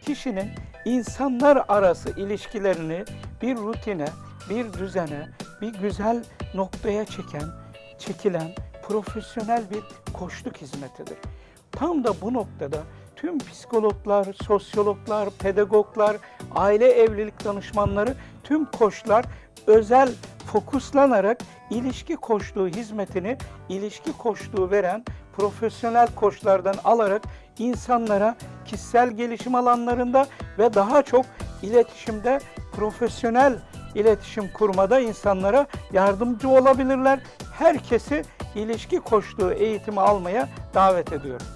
kişinin insanlar arası ilişkilerini bir rutine, bir düzene, bir güzel noktaya çeken, çekilen profesyonel bir koçluk hizmetidir. Tam da bu noktada tüm psikologlar, sosyologlar, pedagoglar, aile evlilik danışmanları, tüm koçlar özel fokuslanarak ilişki koçluğu hizmetini ilişki koçluğu veren profesyonel koçlardan alarak insanlara kişisel gelişim alanlarında ve daha çok iletişimde profesyonel iletişim kurmada insanlara yardımcı olabilirler. Herkesi ilişki koçluğu eğitimi almaya davet ediyorum.